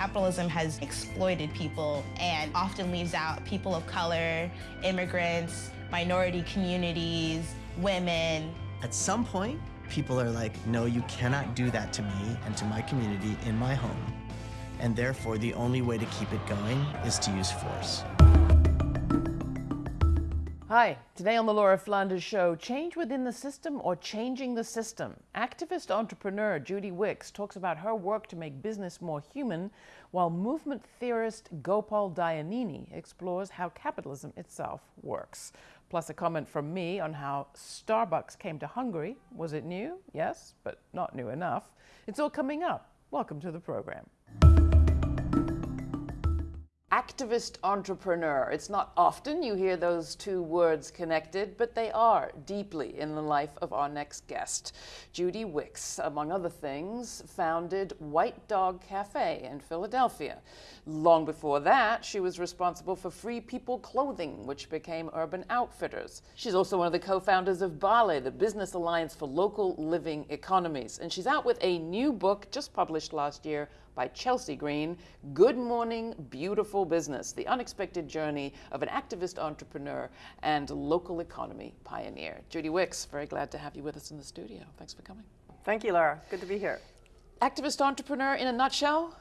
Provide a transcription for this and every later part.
capitalism has exploited people and often leaves out people of color, immigrants, minority communities, women. At some point, people are like, no, you cannot do that to me and to my community in my home. And therefore, the only way to keep it going is to use force. Hi, today on the Laura Flanders Show, change within the system or changing the system. Activist entrepreneur Judy Wicks talks about her work to make business more human, while movement theorist Gopal Dayaneni explores how capitalism itself works. Plus a comment from me on how Starbucks came to Hungary. Was it new? Yes, but not new enough. It's all coming up. Welcome to the program activist entrepreneur. It's not often you hear those two words connected, but they are deeply in the life of our next guest. Judy Wicks, among other things, founded White Dog Cafe in Philadelphia. Long before that, she was responsible for Free People Clothing, which became Urban Outfitters. She's also one of the co-founders of BALLE, the Business Alliance for Local Living Economies. And she's out with a new book just published last year by Chelsea Green, Good Morning Beautiful Business, the unexpected journey of an activist entrepreneur and local economy pioneer. Judy Wicks, very glad to have you with us in the studio. Thanks for coming. Thank you, Laura. Good to be here. Activist entrepreneur in a nutshell?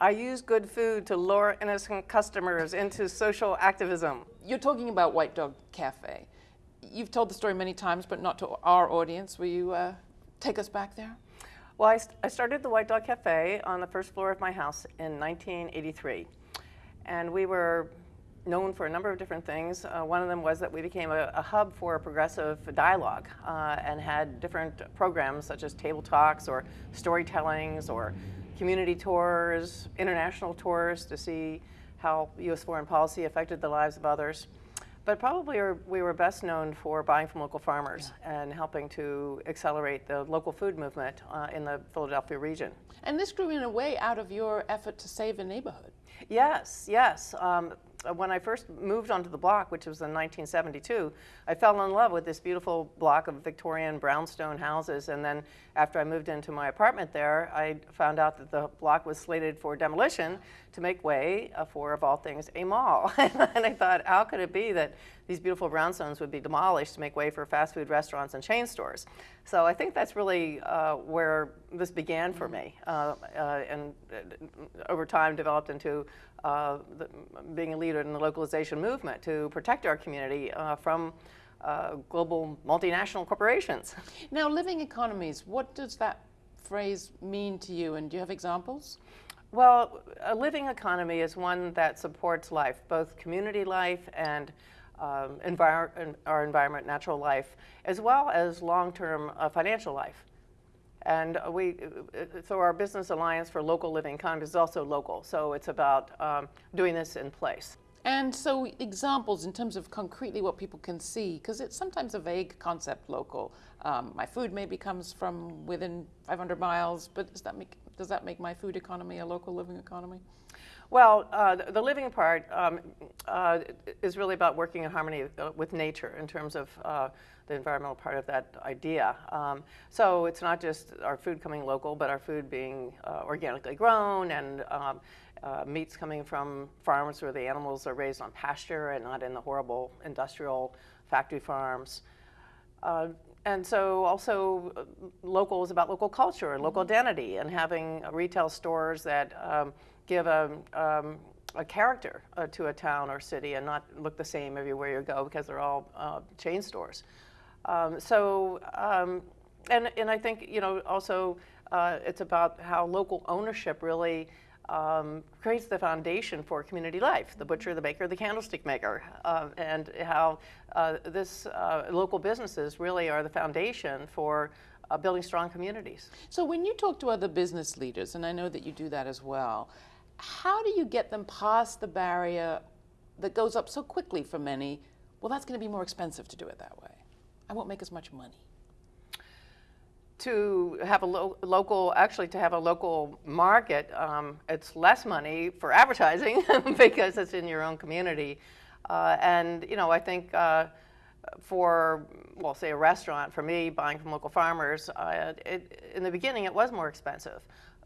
I use good food to lure innocent customers into social activism. You're talking about White Dog Cafe. You've told the story many times, but not to our audience. Will you uh, take us back there? Well, I, st I started the White Dog Cafe on the first floor of my house in 1983. And we were known for a number of different things. Uh, one of them was that we became a, a hub for progressive dialogue uh, and had different programs such as table talks or storytellings or community tours, international tours to see how U.S. foreign policy affected the lives of others. But probably we were best known for buying from local farmers yeah. and helping to accelerate the local food movement uh, in the Philadelphia region. And this grew in a way out of your effort to save a neighborhood. Yes, yes. Um, when I first moved onto the block, which was in 1972, I fell in love with this beautiful block of Victorian brownstone houses. And then after I moved into my apartment there, I found out that the block was slated for demolition to make way uh, for, of all things, a mall. and I thought, how could it be that these beautiful brownstones would be demolished to make way for fast food restaurants and chain stores? So I think that's really uh, where this began for me, uh, uh and uh, over time developed into uh, the, being a leader in the localization movement to protect our community uh, from uh, global multinational corporations. Now, living economies, what does that phrase mean to you, and do you have examples? Well, a living economy is one that supports life, both community life and um, envir our environment, natural life, as well as long-term uh, financial life. And we, so our business alliance for local living economies is also local. So it's about um, doing this in place. And so examples in terms of concretely what people can see, because it's sometimes a vague concept, local. Um, my food maybe comes from within 500 miles, but that make, does that make my food economy a local living economy? Well, uh, the, the, living part um, uh, is really about working in harmony uh, with nature in terms of uh, the environmental part of that idea. Um, so it's not just our food coming local, but our food being uh, organically grown and um, uh, meats coming from farms where the animals are raised on pasture and not in the horrible industrial factory farms. Uh, and so also uh, local is about local culture and local mm-hmm. identity and having retail stores that um, give a, um, a character uh, to a town or city and not look the same everywhere you go because they're all uh, chain stores. Um, so, um, and, and I think, you know, also uh, it's about how local ownership really um, creates the foundation for community life, the butcher, the baker, the candlestick maker, uh, and how uh, this uh, local businesses really are the foundation for building strong communities. So when you talk to other business leaders, and I know that you do that as well, how do you get them past the barrier that goes up so quickly for many, well, that's going to be more expensive to do it that way. I won't make as much money. To have a lo local, actually to have a local market, um, it's less money for advertising because it's in your own community. Uh, and, you know, I think uh, for, well, say a restaurant, for me, buying from local farmers, uh, it, in the beginning it was more expensive.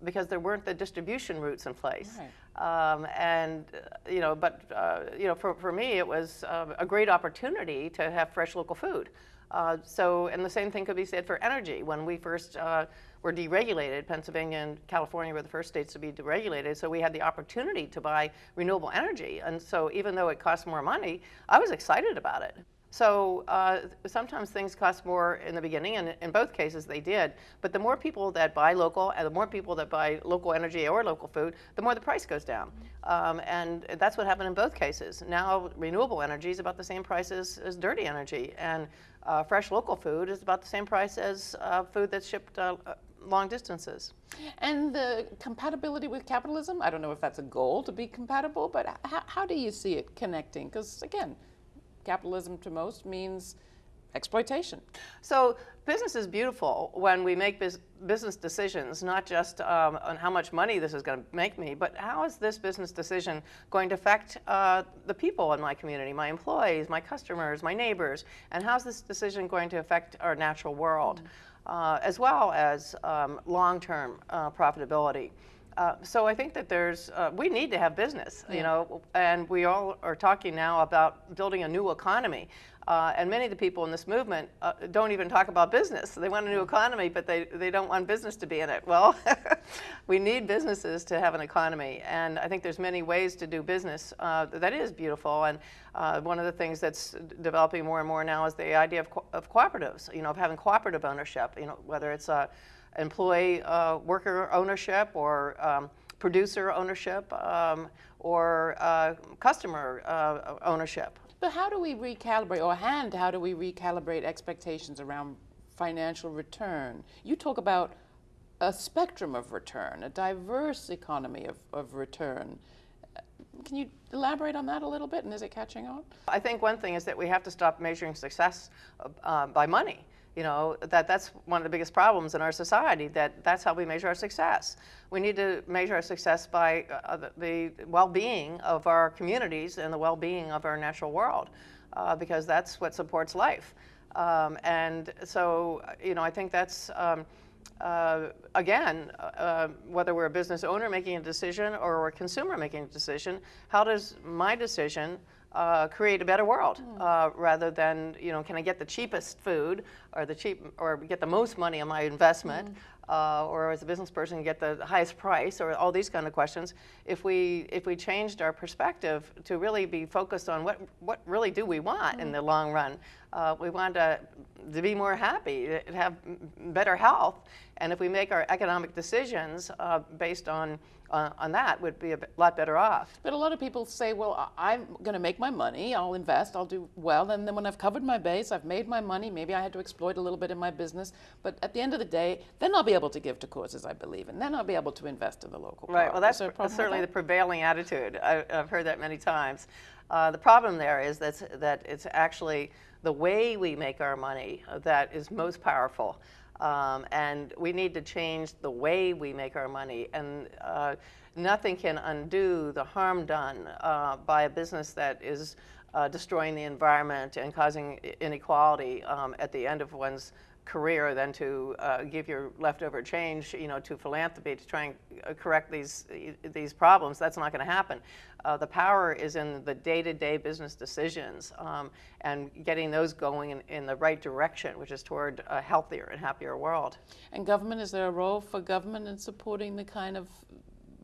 Because there weren't the distribution routes in place. Right. Um, and uh, you know, but uh, you know, for, for me, it was uh, a great opportunity to have fresh local food. Uh, so, and the same thing could be said for energy. When we first uh, were deregulated, Pennsylvania and California were the first states to be deregulated, so we had the opportunity to buy renewable energy. And so, even though it cost more money, I was excited about it. So uh, sometimes things cost more in the beginning, and in both cases they did. But the more people that buy local, and the more people that buy local energy or local food, the more the price goes down. Um, and that's what happened in both cases. Now renewable energy is about the same price as, as dirty energy, and uh, fresh local food is about the same price as uh, food that's shipped uh, long distances. And the compatibility with capitalism, I don't know if that's a goal to be compatible, but how do you see it connecting? Because again, capitalism to most means exploitation. So business is beautiful when we make bus- business decisions, not just um, on how much money this is going to make me, but how is this business decision going to affect uh, the people in my community, my employees, my customers, my neighbors, and how's this decision going to affect our natural world, uh, as well as um, long-term uh, profitability. Uh, so I think that there's, uh, we need to have business, you know, and we all are talking now about building a new economy. Uh, and many of the people in this movement uh, don't even talk about business. They want a new economy, but they, they don't want business to be in it. Well, we need businesses to have an economy. And I think there's many ways to do business uh, that is beautiful. And uh, one of the things that's developing more and more now is the idea of, co- of cooperatives, you know, of having cooperative ownership, you know, whether it's a employee uh, worker ownership or um, producer ownership um, or uh, customer uh, ownership. But how do we recalibrate, or hand, how do we recalibrate expectations around financial return? You talk about a spectrum of return, a diverse economy of, of return. Can you elaborate on that a little bit, and is it catching on? I think one thing is that we have to stop measuring success uh, by money. You know, that that's one of the biggest problems in our society, that that's how we measure our success. We need to measure our success by uh, the, the well-being of our communities and the well-being of our natural world, uh, because that's what supports life. Um, and so, you know, I think that's, um, uh, again, uh, whether we're a business owner making a decision or we're a consumer making a decision, how does my decision uh, create a better world uh, rather than you know can I get the cheapest food or the cheap or get the most money on my investment uh, or as a business person get the highest price or all these kind of questions. If we if we changed our perspective to really be focused on what what really do we want in the long run uh, we want to, to be more happy to have better health. And if we make our economic decisions uh, based on uh, on that would be a lot better off But a lot of people say, well, I'm going to make my money, I'll invest, I'll do well, and then when I've covered my base, I've made my money, maybe I had to exploit a little bit in my business, but at the end of the day, then I'll be able to give to causes I believe in, then I'll be able to invest in the local Right. Well, that's there a problem with certainly the prevailing attitude. I, I've heard that many times. Uh, the problem there is that's, that it's actually the way we make our money that is most powerful. Um, and we need to change the way we make our money. And uh, nothing can undo the harm done uh, by a business that is uh, destroying the environment and causing inequality um, at the end of one's career than to uh, give your leftover change, you know, to philanthropy to try and uh, correct these these problems. That's not going to happen. Uh, the power is in the day-to-day business decisions um, and getting those going in, in the right direction, which is toward a healthier and happier world. And government, is there a role for government in supporting the kind of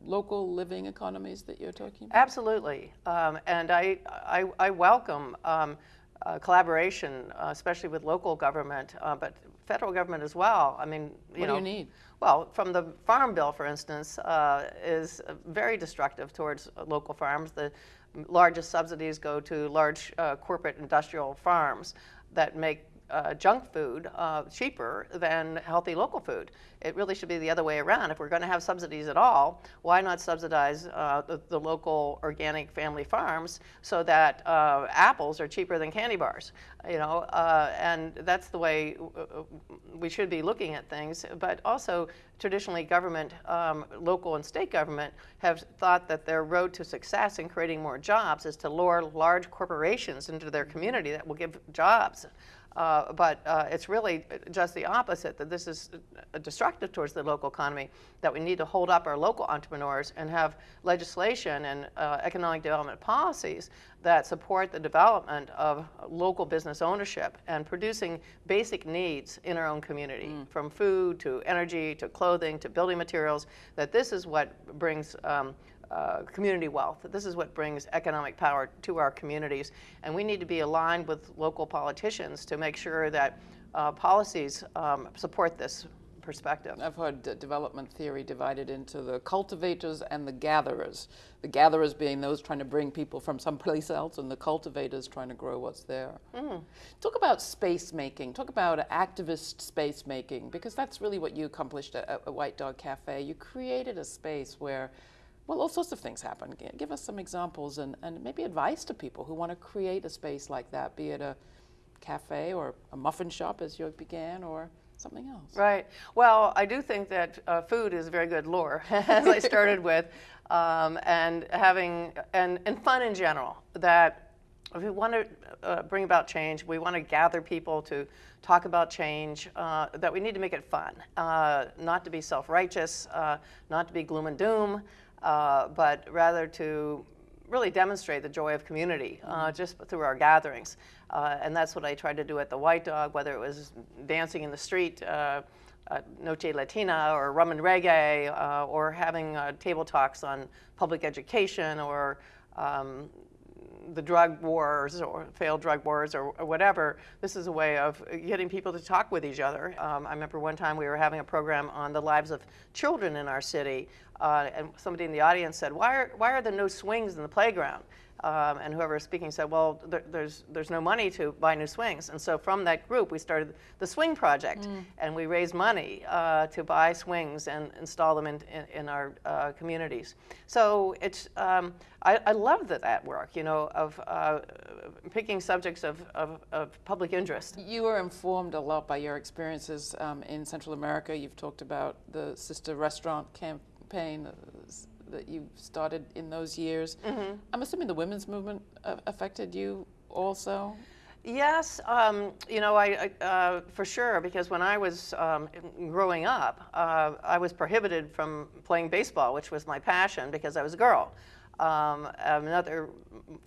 local living economies that you're talking about? Absolutely, um, and I, I, I welcome um, uh, collaboration, uh, especially with local government, uh, but federal government as well. I mean, you What do know, you need? Well, from the Farm Bill, for instance, uh, is very destructive towards local farms. The largest subsidies go to large uh, corporate industrial farms that make uh, junk food uh, cheaper than healthy local food. It really should be the other way around. If we're going to have subsidies at all, why not subsidize uh, the, the local organic family farms so that uh, apples are cheaper than candy bars? You know, uh, and that's the way uh, we should be looking at things. But also, traditionally, government, um, local and state government, have thought that their road to success in creating more jobs is to lure large corporations into their community that will give jobs. Uh, but uh, it's really just the opposite, that this is destructive towards the local economy, that we need to hold up our local entrepreneurs and have legislation and uh, economic development policies that support the development of local business ownership and producing basic needs in our own community, mm. from food to energy to clothing to building materials, that this is what brings um, uh, community wealth. This is what brings economic power to our communities. And we need to be aligned with local politicians to make sure that uh, policies um, support this perspective. I've heard development theory divided into the cultivators and the gatherers. The gatherers being those trying to bring people from someplace else, and the cultivators trying to grow what's there. Mm. Talk about space making. Talk about activist space making, because that's really what you accomplished at, at White Dog Cafe. You created a space where well, all sorts of things happen. Give us some examples and, and maybe advice to people who want to create a space like that, be it a cafe or a muffin shop as you began or something else. Right. Well, I do think that uh, food is a very good lure, as I started with, um, and having, and, and fun in general, that if we want to uh, bring about change, we want to gather people to talk about change, uh, that we need to make it fun, uh, not to be self-righteous, uh, not to be gloom and doom, uh, but rather to really demonstrate the joy of community uh, mm-hmm. just through our gatherings. Uh, and that's what I tried to do at the White Dog, whether it was dancing in the street, uh, Noche Latina or rum and reggae, uh, or having uh, table talks on public education or um, the drug wars or failed drug wars or, or, whatever, this is a way of getting people to talk with each other. Um, I remember one time we were having a program on the lives of children in our city, uh, and somebody in the audience said, why are, why are there no swings in the playground? Um, and whoever was speaking said, well, there, there's, there's no money to buy new swings. And so from that group, we started the Swing Project. Mm. And we raised money uh, to buy swings and install them in, in, in our uh, communities. So it's, um, I, I love that, that work, you know, of uh, picking subjects of, of, of, public interest. You were informed a lot by your experiences um, in Central America. You've talked about the Sister Restaurant campaign that you started in those years. Mm-hmm. I'm assuming the women's movement uh, affected you also. Yes, um, you know, I, I uh, for sure because when I was um, growing up, uh, I was prohibited from playing baseball, which was my passion because I was a girl. Um, another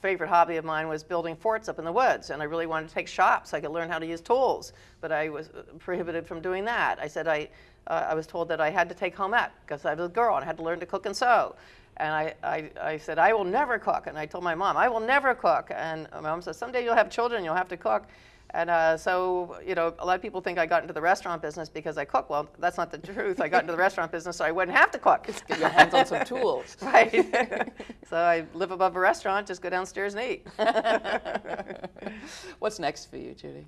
favorite hobby of mine was building forts up in the woods, and I really wanted to take shops. so I could learn how to use tools, but I was uh, prohibited from doing that. I said I uh, I was told that I had to take home ec because I was a girl and I had to learn to cook and sew. And I, I, I, said, I will never cook. And I told my mom, I will never cook. And my mom said, someday you'll have children, you'll have to cook. And uh, so, you know, a lot of people think I got into the restaurant business because I cook. Well, that's not the truth. I got into the restaurant business so I wouldn't have to cook. Just get your hands on some tools. right. so I live above a restaurant, just go downstairs and eat. What's next for you, Judy?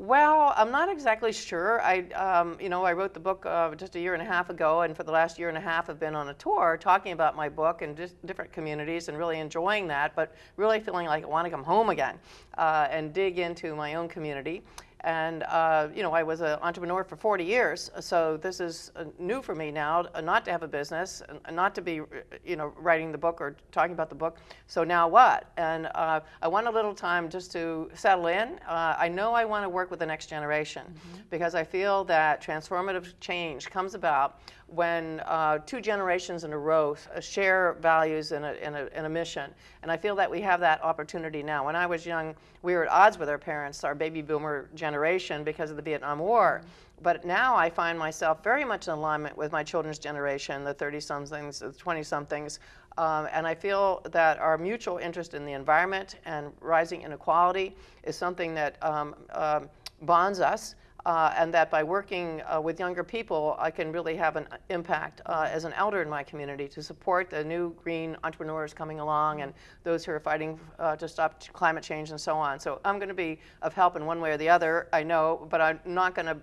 Well, I'm not exactly sure. I, um, you know, I wrote the book uh, just a year and a half ago, and for the last year and a half, I've been on a tour talking about my book in different communities and really enjoying that, but really feeling like I want to come home again uh, and dig into my own community. And, uh, you know, I was an entrepreneur for 40 years, so this is uh, new for me now, uh, not to have a business, and not to be, uh, you know, writing the book or talking about the book. So now what? And uh, I want a little time just to settle in. Uh, I know I want to work with the next generation mm -hmm. because I feel that transformative change comes about when uh, two generations in a row share values and a, and, a, and a, mission. And I feel that we have that opportunity now. When I was young, we were at odds with our parents, our baby boomer generation, because of the Vietnam War. But now I find myself very much in alignment with my children's generation, the 30-somethings, the 20-somethings, um, and I feel that our mutual interest in the environment and rising inequality is something that um, um, bonds us. Uh, and that by working uh, with younger people, I can really have an impact uh, as an elder in my community to support the new green entrepreneurs coming along and those who are fighting uh, to stop climate change and so on. So I'm going to be of help in one way or the other, I know, but I'm not going to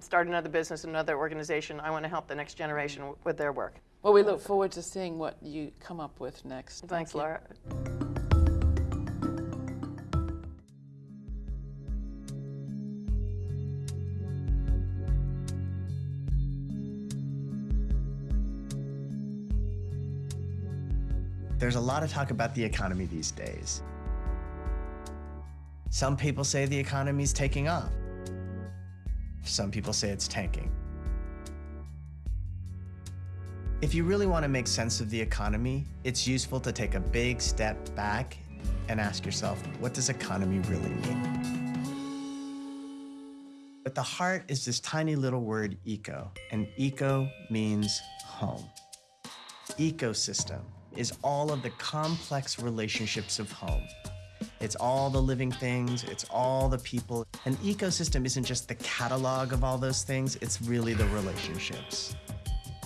start another business, another organization. I want to help the next generation with their work. Well, we look forward to seeing what you come up with next. Thanks, Thank Laura. There's a lot of talk about the economy these days. Some people say the economy's taking off. Some people say it's tanking. If you really want to make sense of the economy, it's useful to take a big step back and ask yourself, what does economy really mean? At the heart is this tiny little word eco, and eco means home. Ecosystem is all of the complex relationships of home. It's all the living things, it's all the people. An ecosystem isn't just the catalog of all those things, it's really the relationships.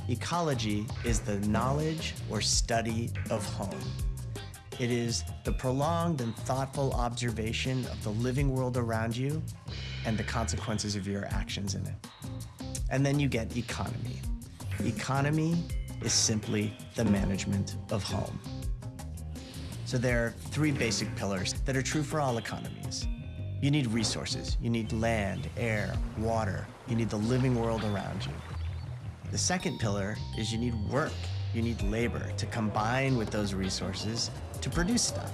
Ecology is the knowledge or study of home. It is the prolonged and thoughtful observation of the living world around you and the consequences of your actions in it. And then you get economy. Economy is simply the management of home. So there are three basic pillars that are true for all economies. You need resources. You need land, air, water. You need the living world around you. The second pillar is you need work. You need labor to combine with those resources to produce stuff.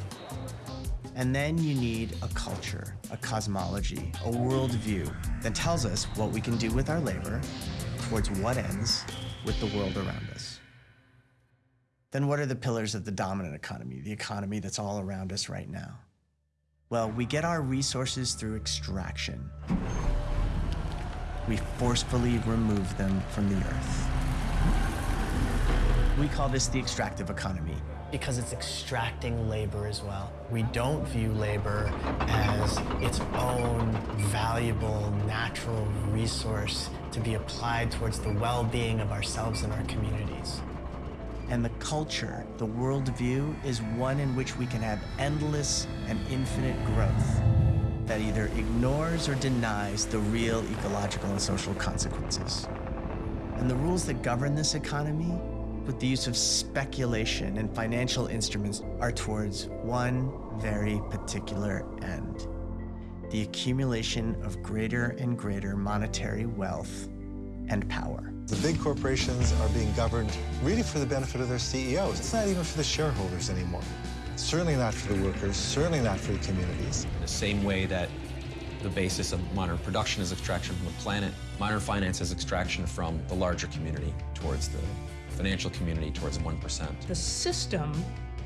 And then you need a culture, a cosmology, a worldview that tells us what we can do with our labor towards what ends with the world around us. Then what are the pillars of the dominant economy, the economy that's all around us right now? Well, we get our resources through extraction. We forcefully remove them from the earth. We call this the extractive economy because it's extracting labor as well. We don't view labor as its own valuable natural resource to be applied towards the well-being of ourselves and our communities. And the culture, the worldview, is one in which we can have endless and infinite growth that either ignores or denies the real ecological and social consequences. And the rules that govern this economy with the use of speculation and financial instruments are towards one very particular end the accumulation of greater and greater monetary wealth and power. The big corporations are being governed really for the benefit of their CEOs. It's not even for the shareholders anymore. Certainly not for the workers, certainly not for the communities. The same way that the basis of modern production is extraction from the planet, modern finance is extraction from the larger community towards the financial community towards 1%. The system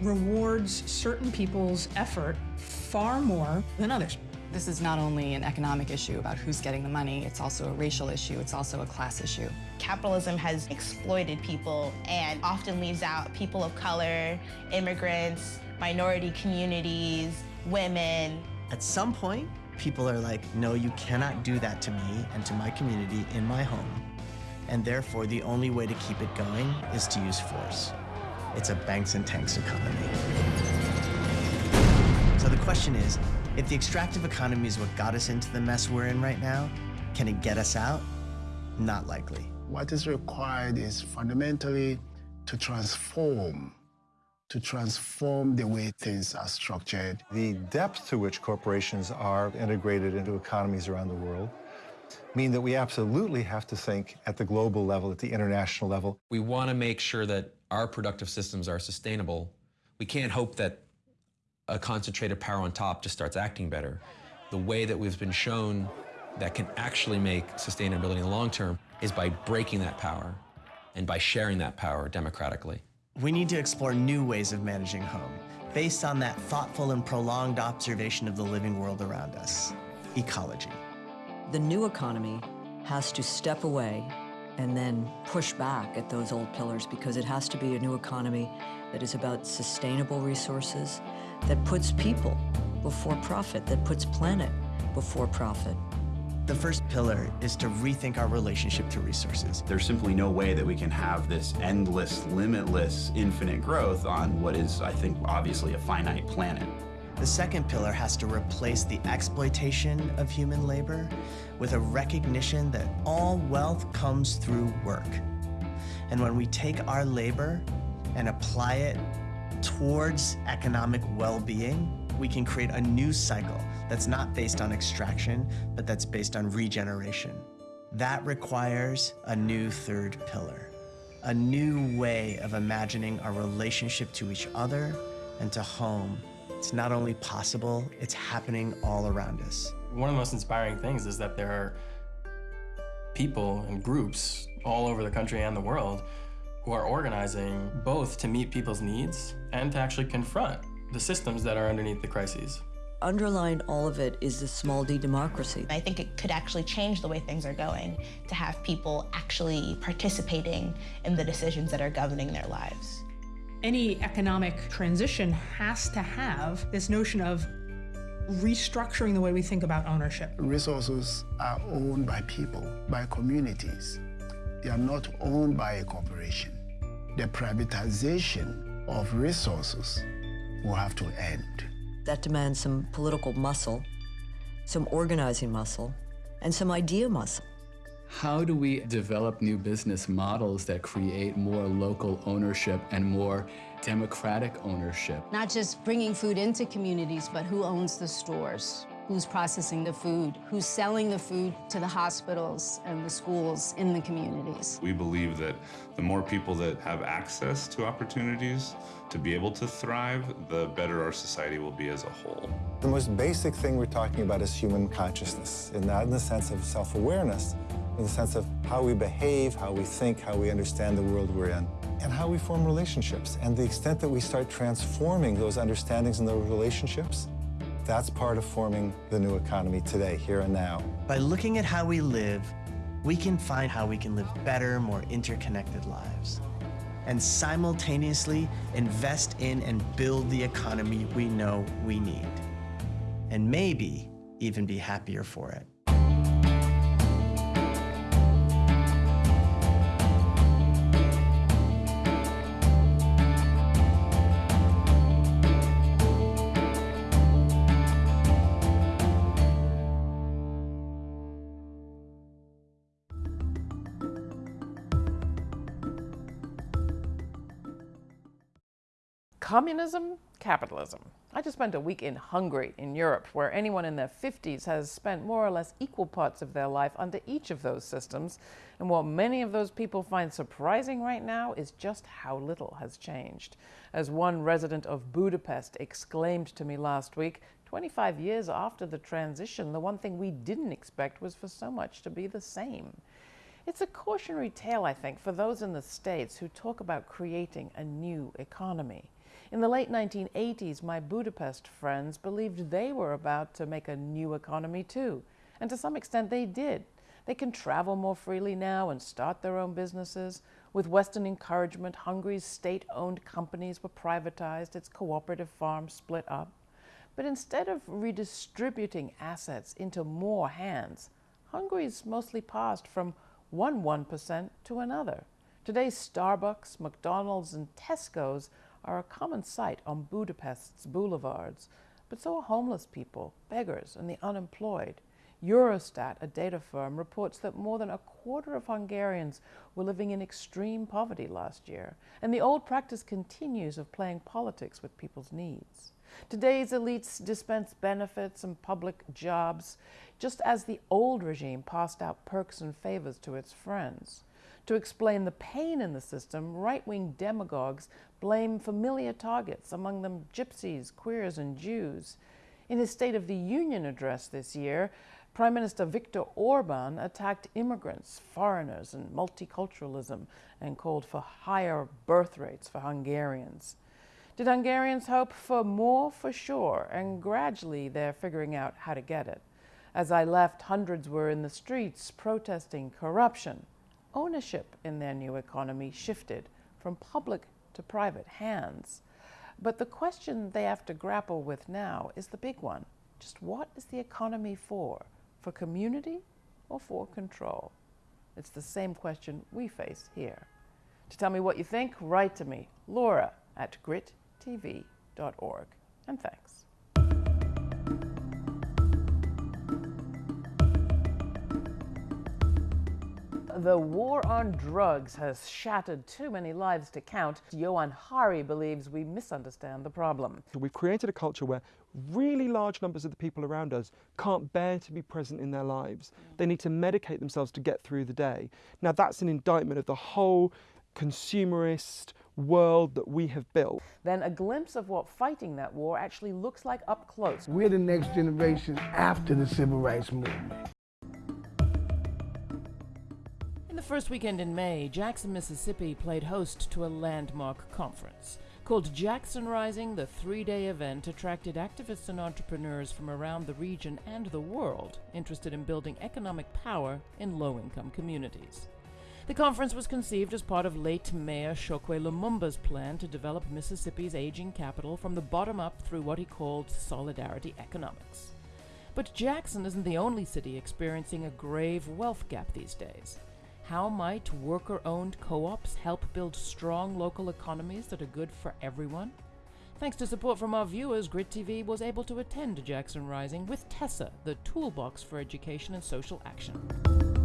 rewards certain people's effort far more than others. This is not only an economic issue about who's getting the money, it's also a racial issue, it's also a class issue. Capitalism has exploited people and often leaves out people of color, immigrants, minority communities, women. At some point, people are like, no, you cannot do that to me and to my community in my home. And therefore, the only way to keep it going is to use force. It's a banks and tanks economy. So the question is, if the extractive economy is what got us into the mess we're in right now, can it get us out? Not likely. What is required is fundamentally to transform, to transform the way things are structured. The depth to which corporations are integrated into economies around the world mean that we absolutely have to think at the global level, at the international level. We want to make sure that our productive systems are sustainable. We can't hope that a concentrated power on top just starts acting better. The way that we've been shown that can actually make sustainability in the long term is by breaking that power and by sharing that power democratically. We need to explore new ways of managing home based on that thoughtful and prolonged observation of the living world around us, ecology. The new economy has to step away and then push back at those old pillars because it has to be a new economy that is about sustainable resources, that puts people before profit, that puts planet before profit. The first pillar is to rethink our relationship to resources. There's simply no way that we can have this endless, limitless, infinite growth on what is, I think, obviously a finite planet. The second pillar has to replace the exploitation of human labor with a recognition that all wealth comes through work. And when we take our labor and apply it towards economic well-being, we can create a new cycle that's not based on extraction, but that's based on regeneration. That requires a new third pillar, a new way of imagining our relationship to each other and to home It's not only possible, it's happening all around us. One of the most inspiring things is that there are people and groups all over the country and the world who are organizing both to meet people's needs and to actually confront the systems that are underneath the crises. Underlying all of it is the small d democracy. I think it could actually change the way things are going to have people actually participating in the decisions that are governing their lives. Any economic transition has to have this notion of restructuring the way we think about ownership. Resources are owned by people, by communities. They are not owned by a corporation. The privatization of resources will have to end. That demands some political muscle, some organizing muscle, and some idea muscle. How do we develop new business models that create more local ownership and more democratic ownership? Not just bringing food into communities, but who owns the stores? Who's processing the food? Who's selling the food to the hospitals and the schools in the communities? We believe that the more people that have access to opportunities to be able to thrive, the better our society will be as a whole. The most basic thing we're talking about is human consciousness, and not in the sense of self-awareness, in the sense of how we behave, how we think, how we understand the world we're in, and how we form relationships. And the extent that we start transforming those understandings and those relationships, that's part of forming the new economy today, here and now. By looking at how we live, we can find how we can live better, more interconnected lives. And simultaneously invest in and build the economy we know we need. And maybe even be happier for it. Communism, capitalism. I just spent a week in Hungary, in Europe, where anyone in their 50s has spent more or less equal parts of their life under each of those systems. And what many of those people find surprising right now is just how little has changed. As one resident of Budapest exclaimed to me last week, 25 years after the transition, the one thing we didn't expect was for so much to be the same. It's a cautionary tale, I think, for those in the States who talk about creating a new economy. In the late 1980s, my Budapest friends believed they were about to make a new economy too. And to some extent, they did. They can travel more freely now and start their own businesses. With Western encouragement, Hungary's state owned companies were privatized, its cooperative farms split up. But instead of redistributing assets into more hands, Hungary's mostly passed from one 1% to another. Today, Starbucks, McDonald's, and Tesco's are a common sight on Budapest's boulevards, but so are homeless people, beggars, and the unemployed. Eurostat, a data firm, reports that more than a quarter of Hungarians were living in extreme poverty last year, and the old practice continues of playing politics with people's needs. Today's elites dispense benefits and public jobs, just as the old regime passed out perks and favors to its friends. To explain the pain in the system, right wing demagogues blame familiar targets, among them gypsies, queers, and Jews. In his State of the Union address this year, Prime Minister Viktor Orban attacked immigrants, foreigners, and multiculturalism and called for higher birth rates for Hungarians. Did Hungarians hope for more? For sure, and gradually they're figuring out how to get it. As I left, hundreds were in the streets protesting corruption ownership in their new economy shifted from public to private hands. But the question they have to grapple with now is the big one. Just what is the economy for? For community or for control? It's the same question we face here. To tell me what you think, write to me, Laura at grittv.org. And thanks. The war on drugs has shattered too many lives to count. Johann Hari believes we misunderstand the problem. We've created a culture where really large numbers of the people around us can't bear to be present in their lives. They need to medicate themselves to get through the day. Now, that's an indictment of the whole consumerist, world that we have built. Then a glimpse of what fighting that war actually looks like up close. We're the next generation after the civil rights movement. In the first weekend in May, Jackson, Mississippi played host to a landmark conference. Called Jackson Rising, the three day event attracted activists and entrepreneurs from around the region and the world interested in building economic power in low income communities. The conference was conceived as part of late Mayor Chokwe Lumumba's plan to develop Mississippi's aging capital from the bottom up through what he called solidarity economics. But Jackson isn't the only city experiencing a grave wealth gap these days. How might worker owned co ops help build strong local economies that are good for everyone? Thanks to support from our viewers, Grit TV was able to attend Jackson Rising with TESA, the toolbox for education and social action.